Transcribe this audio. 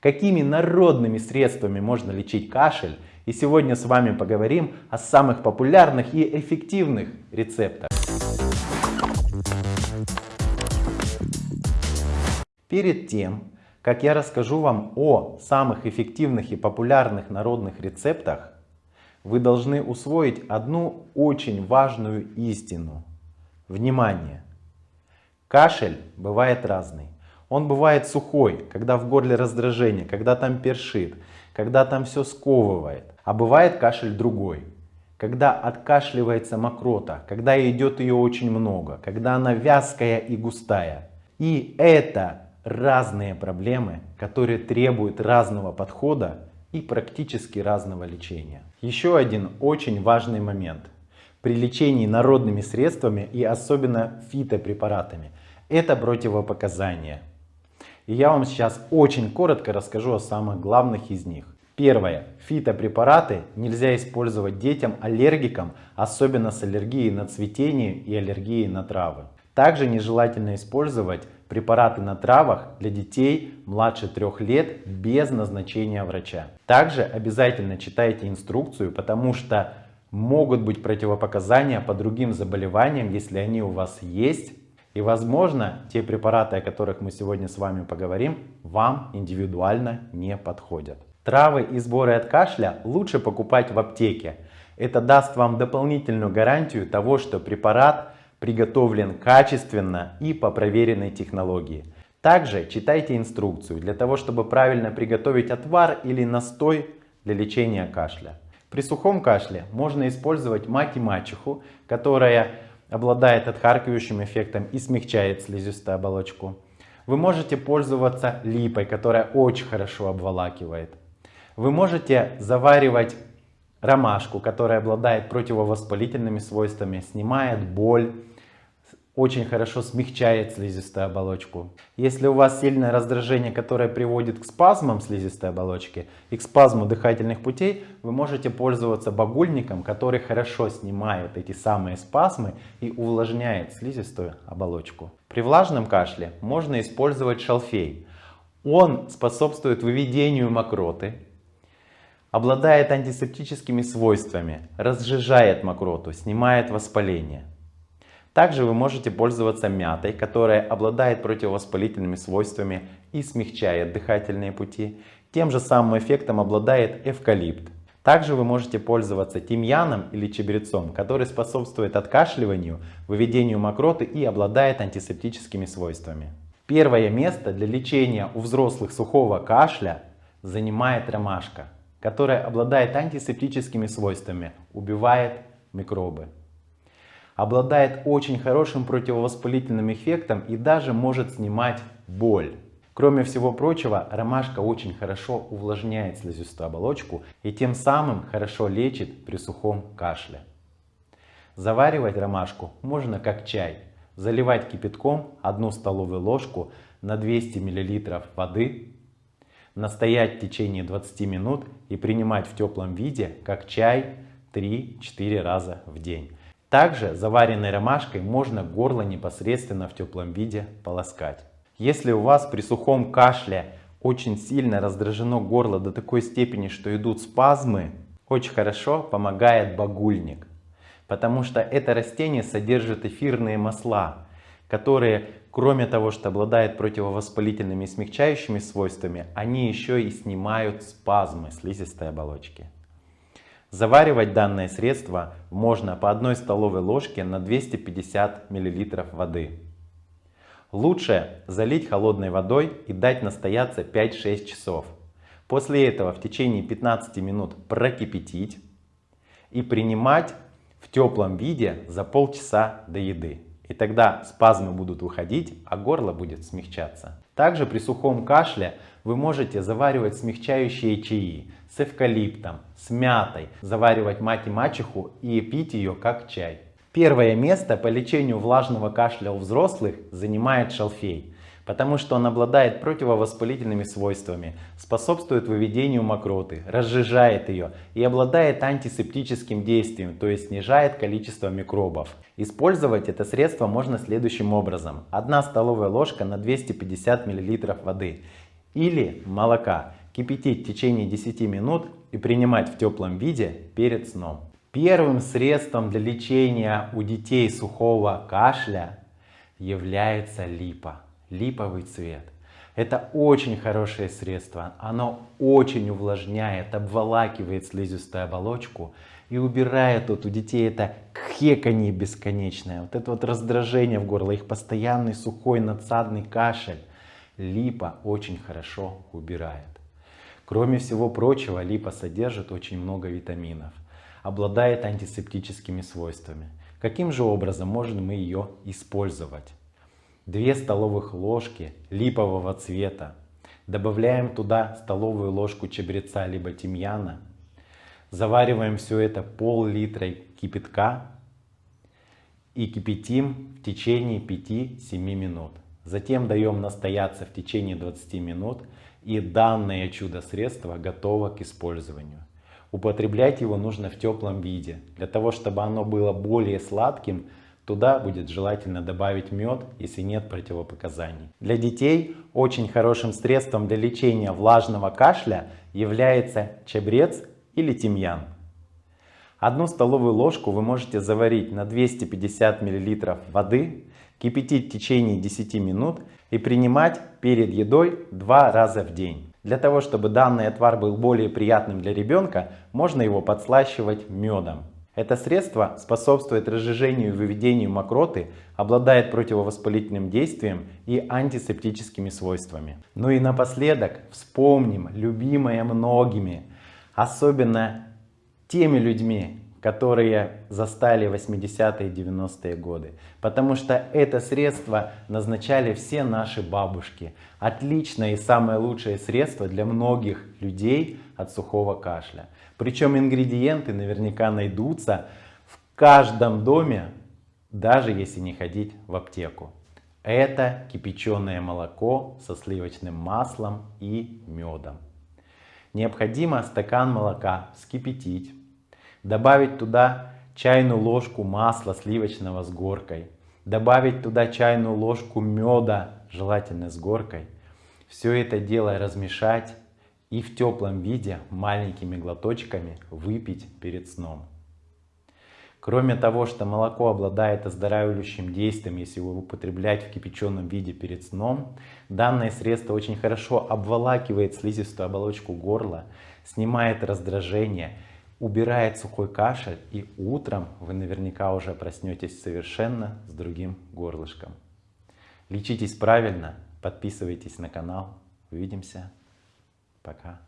какими народными средствами можно лечить кашель. И сегодня с вами поговорим о самых популярных и эффективных рецептах. Перед тем, как я расскажу вам о самых эффективных и популярных народных рецептах, вы должны усвоить одну очень важную истину. Внимание! Кашель бывает разный. Он бывает сухой, когда в горле раздражение, когда там першит, когда там все сковывает. А бывает кашель другой, когда откашливается мокрота, когда идет ее очень много, когда она вязкая и густая. И это разные проблемы, которые требуют разного подхода и практически разного лечения. Еще один очень важный момент при лечении народными средствами и особенно фитопрепаратами – это противопоказания. И я вам сейчас очень коротко расскажу о самых главных из них. Первое. Фитопрепараты нельзя использовать детям аллергикам, особенно с аллергией на цветение и аллергией на травы. Также нежелательно использовать препараты на травах для детей младше 3 лет без назначения врача. Также обязательно читайте инструкцию, потому что могут быть противопоказания по другим заболеваниям, если они у вас есть и возможно, те препараты, о которых мы сегодня с вами поговорим, вам индивидуально не подходят. Травы и сборы от кашля лучше покупать в аптеке. Это даст вам дополнительную гарантию того, что препарат приготовлен качественно и по проверенной технологии. Также читайте инструкцию для того, чтобы правильно приготовить отвар или настой для лечения кашля. При сухом кашле можно использовать мать и мачеху, которая обладает отхаркивающим эффектом и смягчает слизистую оболочку. Вы можете пользоваться липой, которая очень хорошо обволакивает. Вы можете заваривать ромашку, которая обладает противовоспалительными свойствами, снимает боль, очень хорошо смягчает слизистую оболочку. Если у вас сильное раздражение, которое приводит к спазмам слизистой оболочки и к спазму дыхательных путей, вы можете пользоваться багульником, который хорошо снимает эти самые спазмы и увлажняет слизистую оболочку. При влажном кашле можно использовать шалфей. Он способствует выведению мокроты, обладает антисептическими свойствами, разжижает мокроту, снимает воспаление. Также вы можете пользоваться мятой, которая обладает противовоспалительными свойствами и смягчает дыхательные пути. Тем же самым эффектом обладает эвкалипт. Также вы можете пользоваться тимьяном или чабрецом, который способствует откашливанию, выведению мокроты и обладает антисептическими свойствами. Первое место для лечения у взрослых сухого кашля занимает ромашка, которая обладает антисептическими свойствами, убивает микробы обладает очень хорошим противовоспалительным эффектом и даже может снимать боль. Кроме всего прочего, ромашка очень хорошо увлажняет слизистую оболочку и тем самым хорошо лечит при сухом кашле. Заваривать ромашку можно как чай. Заливать кипятком 1 столовую ложку на 200 мл воды, настоять в течение 20 минут и принимать в теплом виде как чай 3-4 раза в день. Также заваренной ромашкой можно горло непосредственно в теплом виде полоскать. Если у вас при сухом кашле очень сильно раздражено горло до такой степени, что идут спазмы, очень хорошо помогает багульник. Потому что это растение содержит эфирные масла, которые, кроме того, что обладают противовоспалительными и смягчающими свойствами, они еще и снимают спазмы слизистой оболочки. Заваривать данное средство можно по одной столовой ложке на 250 мл воды. Лучше залить холодной водой и дать настояться 5-6 часов. После этого в течение 15 минут прокипятить и принимать в теплом виде за полчаса до еды. И тогда спазмы будут уходить, а горло будет смягчаться. Также при сухом кашле вы можете заваривать смягчающие чаи с эвкалиптом, с мятой, заваривать мать и мачеху и пить ее как чай. Первое место по лечению влажного кашля у взрослых занимает шалфей потому что он обладает противовоспалительными свойствами, способствует выведению мокроты, разжижает ее и обладает антисептическим действием, то есть снижает количество микробов. Использовать это средство можно следующим образом. 1 столовая ложка на 250 мл воды. или молока кипятить в течение 10 минут и принимать в теплом виде перед сном. Первым средством для лечения у детей сухого кашля является липа, липовый цвет. Это очень хорошее средство, оно очень увлажняет, обволакивает слизистую оболочку и убирает вот у детей это хеканье бесконечное, вот это вот раздражение в горло, их постоянный сухой надсадный кашель. Липа очень хорошо убирает. Кроме всего прочего, липа содержит очень много витаминов, обладает антисептическими свойствами. Каким же образом можем мы ее использовать? 2 столовых ложки липового цвета. Добавляем туда столовую ложку чабреца либо тимьяна. Завариваем все это пол-литра кипятка и кипятим в течение 5-7 минут. Затем даем настояться в течение 20 минут и данное чудо-средство готово к использованию. Употреблять его нужно в теплом виде. Для того, чтобы оно было более сладким, Туда будет желательно добавить мед, если нет противопоказаний. Для детей очень хорошим средством для лечения влажного кашля является чабрец или тимьян. Одну столовую ложку вы можете заварить на 250 мл воды, кипятить в течение 10 минут и принимать перед едой два раза в день. Для того, чтобы данный отвар был более приятным для ребенка, можно его подслащивать медом. Это средство способствует разжижению и выведению мокроты, обладает противовоспалительным действием и антисептическими свойствами. Ну и напоследок вспомним любимое многими, особенно теми людьми, которые застали 80-е 90-е годы. Потому что это средство назначали все наши бабушки. Отличное и самое лучшее средство для многих людей от сухого кашля. Причем ингредиенты наверняка найдутся в каждом доме, даже если не ходить в аптеку. Это кипяченое молоко со сливочным маслом и медом. Необходимо стакан молока вскипятить, добавить туда чайную ложку масла сливочного с горкой, добавить туда чайную ложку меда, желательно с горкой. Все это дело размешать и в теплом виде маленькими глоточками выпить перед сном. Кроме того, что молоко обладает оздоравливающим действием, если его употреблять в кипяченом виде перед сном, данное средство очень хорошо обволакивает слизистую оболочку горла, снимает раздражение, убирает сухой кашель и утром вы наверняка уже проснетесь совершенно с другим горлышком. Лечитесь правильно, подписывайтесь на канал. Увидимся. Пока.